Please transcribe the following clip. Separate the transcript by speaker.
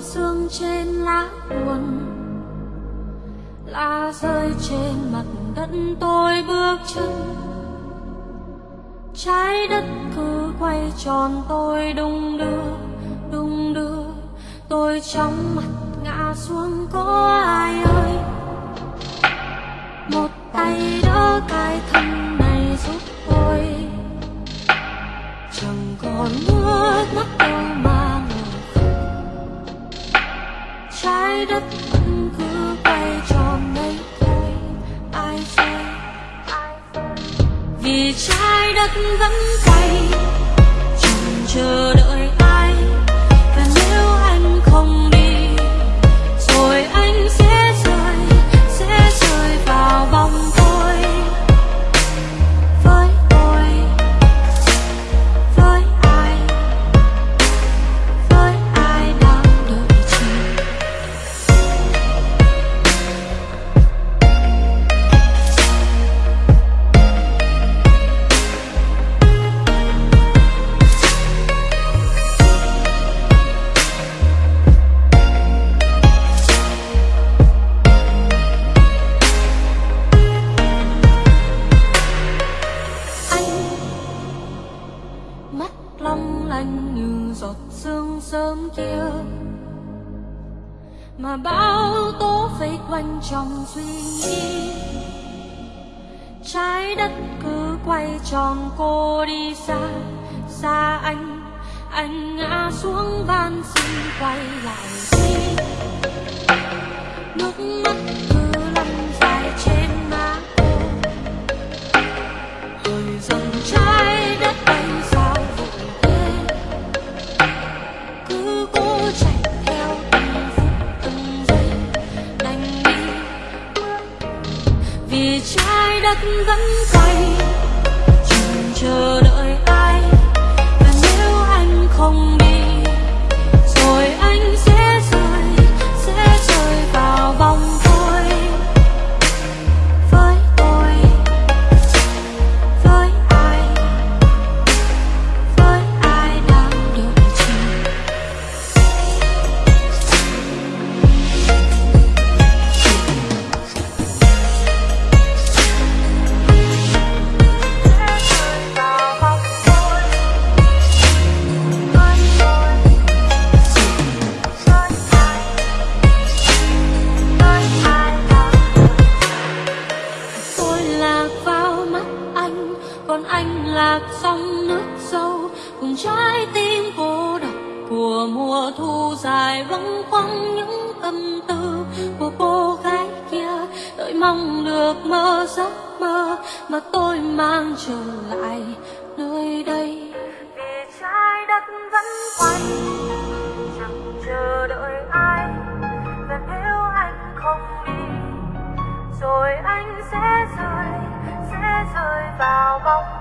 Speaker 1: sương trên lá buồn, lá rơi trên mặt đất tôi bước chân. Trái đất cứ quay tròn, tôi đung đưa đung đưa. Tôi trong mặt ngã xuống, có ai ơi? Một tay đỡ cái vì trái đất vẫn quay sớm kia. Mà bão tố vây quanh trong suy nghĩ. Trái đất cứ quay tròn cô đi xa xa anh anh ngã xuống van xin quay lại. Đi nước mắt cứ lăn dài trên đất vẫn quay chờ đợi ai còn anh lạc trong nước sâu, cùng trái tim cô độc của mùa thu dài vắng quăng những tâm tư của cô gái kia. Đợi mong được mơ giấc mơ mà tôi mang trở lại nơi đây. Vì trái đất vẫn quay Bye-bye.